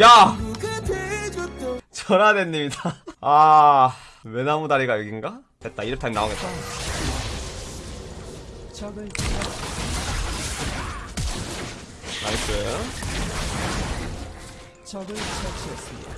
야! 전화대님이다. 아, 외나무 다리가 여긴가? 됐다, 이랩 타임 나오겠다. 나이스. 적을 처치했습니다.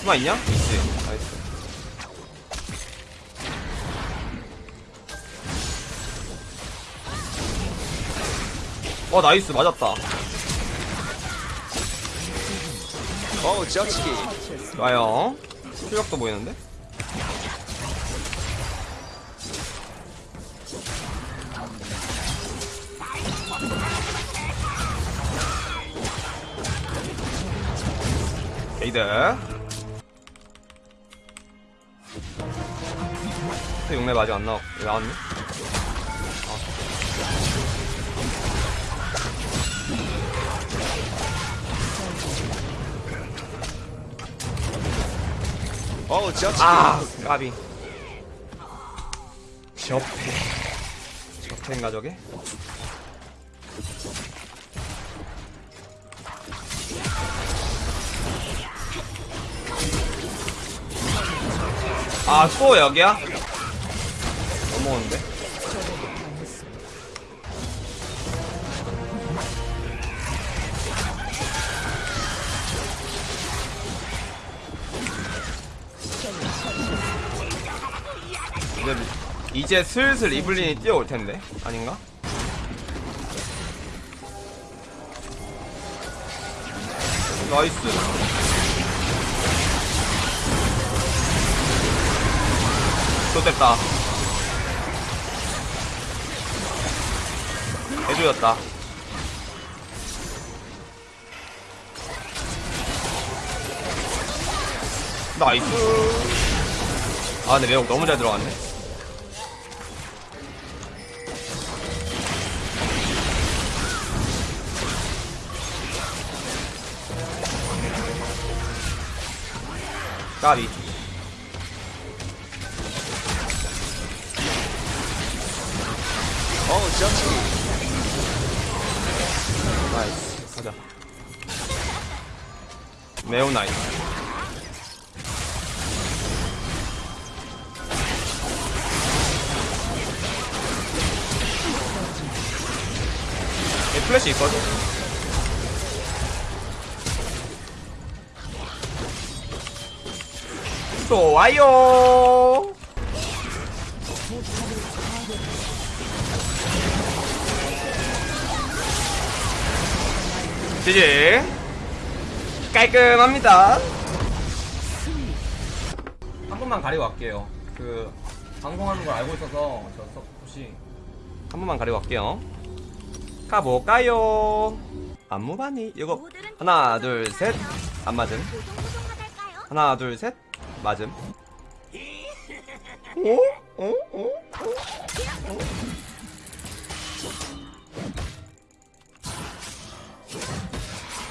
수마 있냐? 있지. 나이스. 어, 나이스. 맞았다. 어우 저치기 좋아요. 실력도 보이는데? 게이드. 또 용렙 아직 안 나왔, 나왔네? 어우 저치기 아, 까비. 접해. 접해인가 저게? 아, 또 여기야? 넘어오는데? 이제 슬슬 이블린이 뛰어올 텐데. 아닌가? 나이스. 좋됐다. 해주였다. 나이스. 아 근데 매혹 너무 잘 들어갔네 까비. 어우 저치기 나이스. 가자. 매우 나이스. 얘 플래시 있거든 좋아요. 지지. 깔끔합니다. 한 번만 가리고 갈게요. 그 방송하는 걸 알고 있어서 저 서- 혹시 한 번만 가리고 갈게요. 가볼까요? 안무반이 이거. 하나 둘 셋. 안 맞음. 하나 둘셋 맞음 오? 오? 오?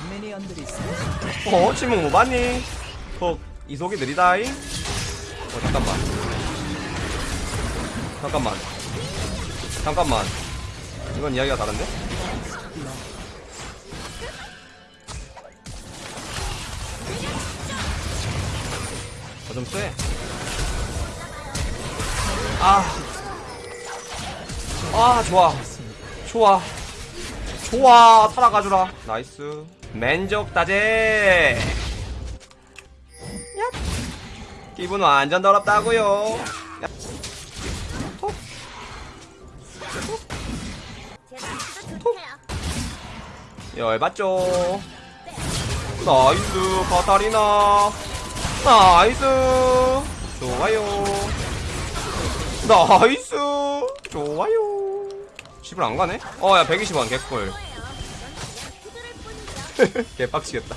미니언들이 있습니다. 어, 침묵 뭐 봤니? 어, 이속이 느리다잉? 어, 잠깐만. 잠깐만. 잠깐만. 이건 이야기가 다른데? 좀 쎄. 아. 아, 좋아. 좋아. 좋아. 살아가주라. 나이스. 맨족 다제. 얍. 기분 완전 더럽다고요. 얍. 톡. 열받죠. 나이스 카타리나. 나이스. 좋아요. nice. 좋아요. 집을 안 가네? 어, 야, 120원 개꿀. 개빡치겠다.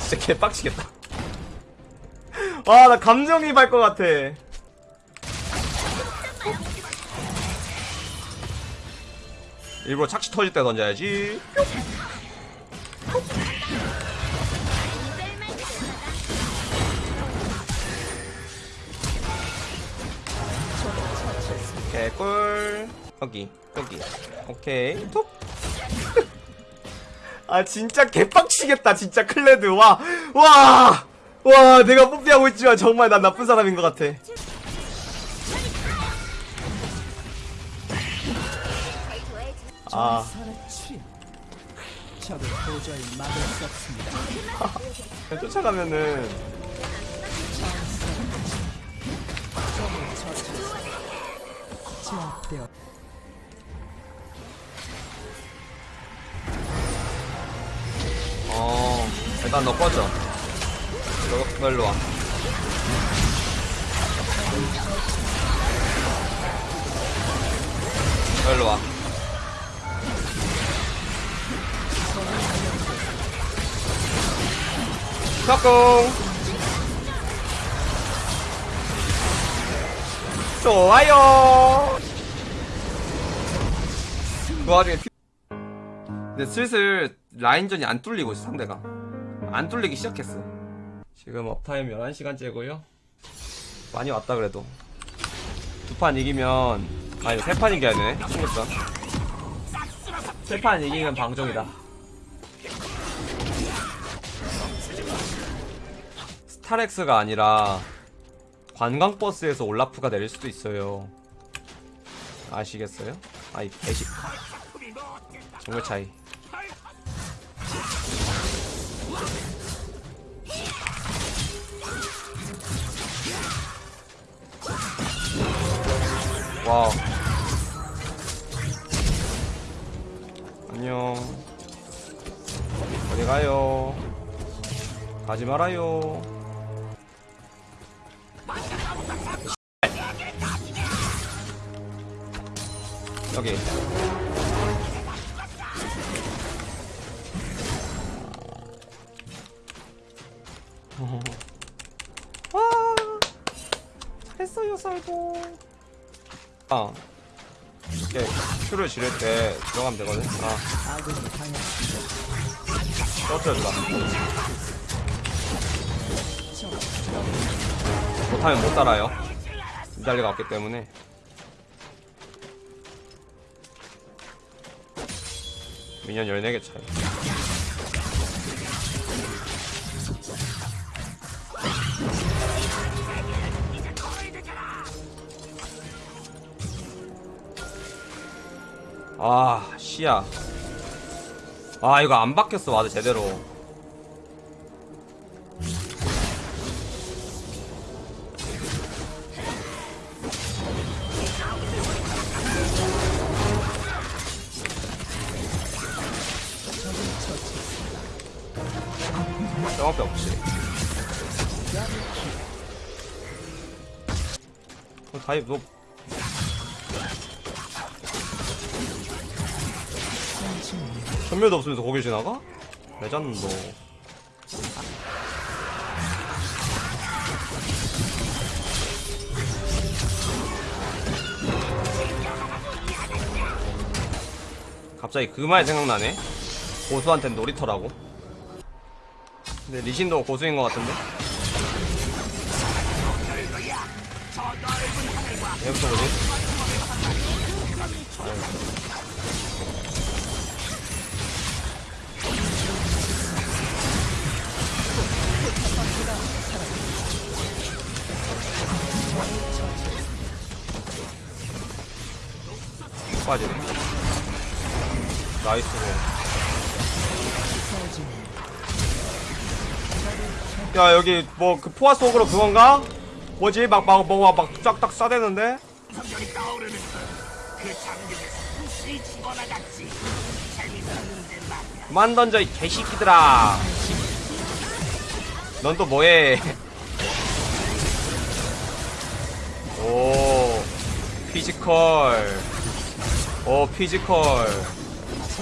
진짜 개빡치겠다. 와, 나 감정이입할 것 같아. 일부러 착취 터질 때 던져야지. 여기 여기 오케이 톡. 아 진짜 개빡치겠다 진짜 클레드 와와 와 와, 내가 뽀삐하고 있지만 정말 난 나쁜 사람인 것 같아 아. 쫓아가면은. 제압되어 일단 너 꺼져. 너, 너 일로 와. 너 일로 와. 성공 좋아요! 그 와중에 피... 근데 슬슬 라인전이 안 뚫리고 있어 상대가 안 뚫리기 시작했어. 지금 업타임 11시간째고요. 많이 왔다 그래도. 두 판 이기면 아니 세 판 이겨야 되네. 신기했어 세판 이기면 방종이다. 스타렉스가 아니라 관광버스에서 올라프가 내릴 수도 있어요. 아시겠어요? 아이 개식. 정글 차이 wow. 안녕. 어디 가요? 가지 말아요. 여기. 와 잘했어요 썰고 아 이렇게 큐를 지를 때 들어가면 되거든. 아. 떨어뜨려주라. 못하면 못 따라요. 이달리가 없기 때문에. 미니언 14개 차이 아 씨야. 아 이거 안 박혔어 와드 제대로. 뼈밖에 없지. 어, 다이 너 점멸도 없으면서 거길 지나가? 레전드. 갑자기 그 말 생각나네. 고수한텐 놀이터라고? 근데 리신도 고수인 것 같은데? 얘부터 보지 빠지네. 나이스고 야 여기 뭐 그 포화 속으로 그건가? 뭐지? 막 막뭐막 쫙딱 싸대는데? 그만 던져 이 개새끼들아. 넌 또 뭐해? 오 physical. 오 physical.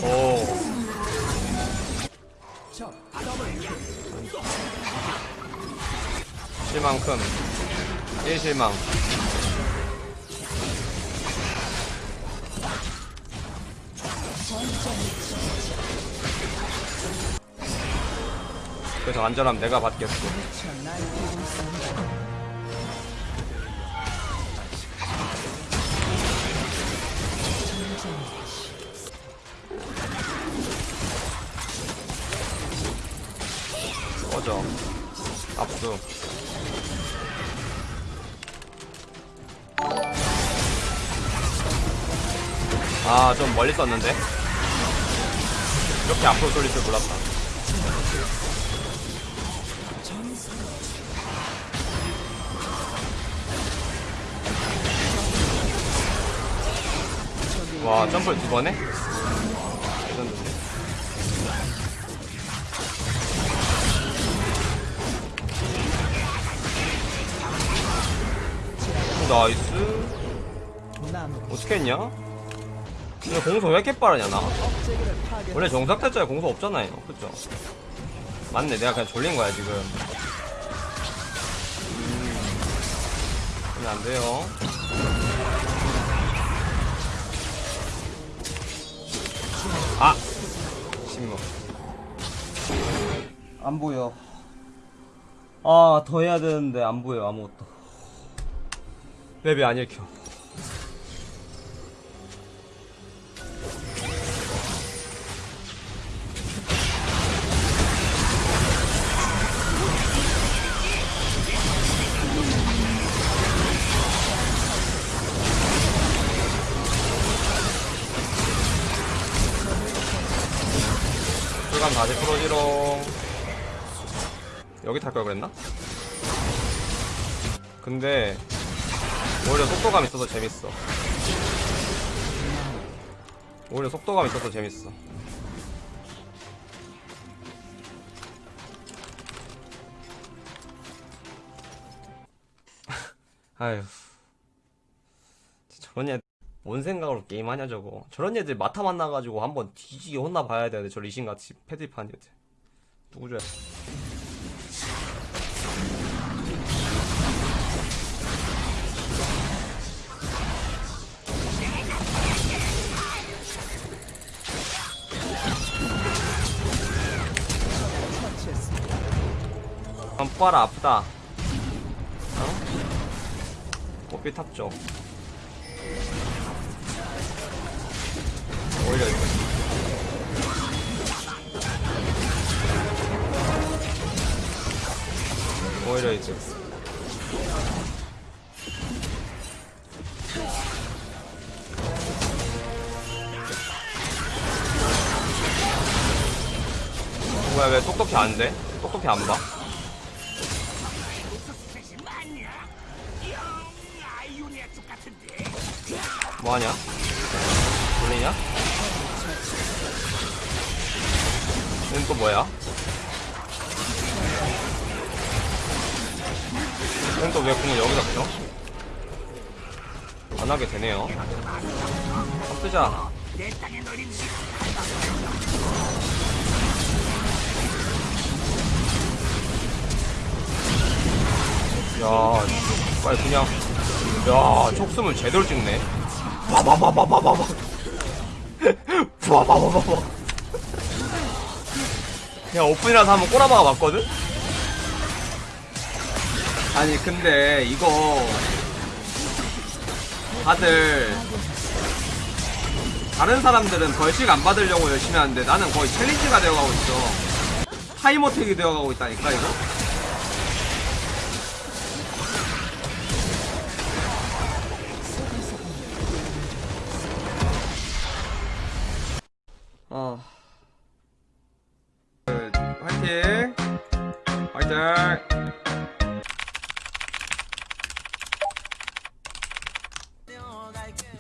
오. 실망큼. 1실망. 그래서 안전함 내가 받겠어 맞죠? 압수. 아, 좀 멀리 썼는데? 이렇게 앞으로 돌릴 줄 몰랐다. 와, 점프를 두 번에? 나이스. 어떻게 했냐? 근데 공소 왜 이렇게 빠르냐, 나? 원래 정삭탈자에 공소 없잖아요. 그죠? 맞네, 내가 그냥 졸린 거야, 지금. 음. 안 돼요. 아! 신문. 안 보여. 아, 더 해야 되는데 안 보여, 아무것도. 맵이 안 읽혀. 불감 다시 풀어지롱 여기 탈 걸 그랬나? 근데 오히려 속도감 있어서 재밌어. 오히려 속도감 있어서 재밌어. 아휴. 저런 애들 뭔 생각으로 게임하냐 저거. 저런 애들 마타 만나가지고 한번 뒤지게 혼나봐야 되는데 저 리신같이 패드판 애들. 누구죠? 처 안 빠라 아프다 어? 꽃빛 탑죠 오히려 이거 오히려 이제 뭐야 왜 똑똑히 안 돼? 똑똑히 안 봐? 뭐하냐? 돌리냐? 얘는 또 뭐야? 얘는 또왜 공을 여기다 펴? 안 하게 되네요. 한번 뜨자. 야, 빨리 그냥. 야, 촉수면 제대로 찍네. 바바바바바바바. 바바바바바. 그냥 오픈이라서 한번 꼬라박아 봤거든? 아니, 근데 이거. 다들. 다른 사람들은 벌칙 안 받으려고 열심히 하는데 나는 거의 챌린지가 되어가고 있어. 타임어택이 되어가고 있다니까, 이거?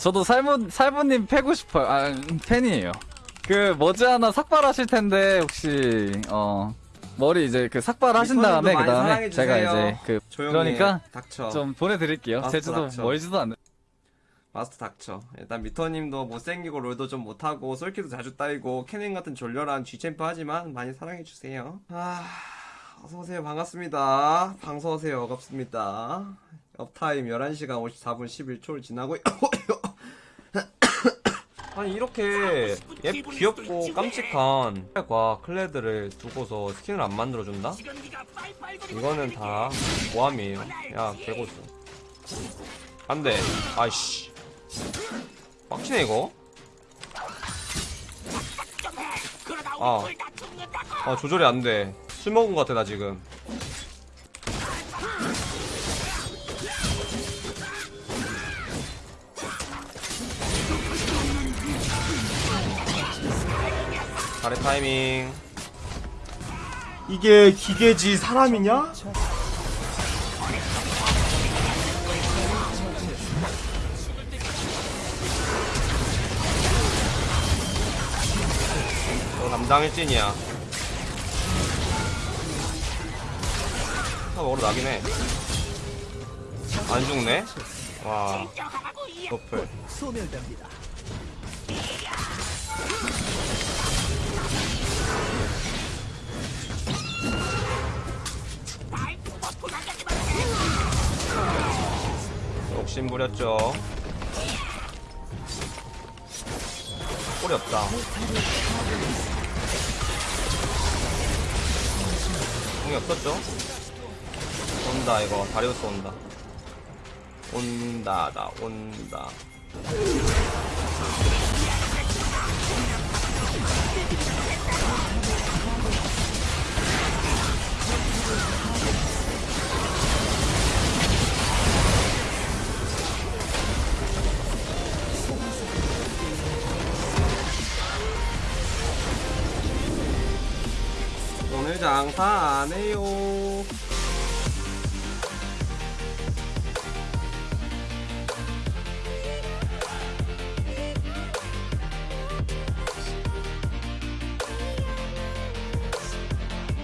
저도 살부 살부님 패고 싶어요. 아 팬이에요. 그 머지않아 삭발하실 텐데 혹시 어 머리 이제 그 삭발하신 다음에 그 다음에. 제가 이제 그 조용히 그러니까 닥쳐. 좀 보내드릴게요. 제주도 닥쳐. 멀지도 않는. 마스터 닥쳐. 일단 미터님도 못생기고 롤도 좀 못하고 솔키도 자주 따이고 캐닝 같은 졸렬한 G챔프 하지만 많이 사랑해주세요. 아, 어서오세요. 반갑습니다. 방서오세요. 반갑습니다. 업타임 11시간 54분 11초를 지나고 아니 이렇게 예, 귀엽고 깜찍한 과 클레드를 두고서 스킨을 안 만들어준다? 이거는 다 모함이에요. 야 개고수. 안돼. 아이씨. 빡치네 이거. 아. 아 조절이 안 돼. 술 먹은 것 같아 나 지금 잘해 타이밍 이게 기계지 사람이냐? 너 담당 일진이야 다 먹으러 나긴 해안 죽네? 와 너플 소멸됩니다. 욕심 부렸죠. 꼴이 없다. 공이 없었죠? 온다 이거. 다리우스 온다. 온다 나 온다 장사 안 해요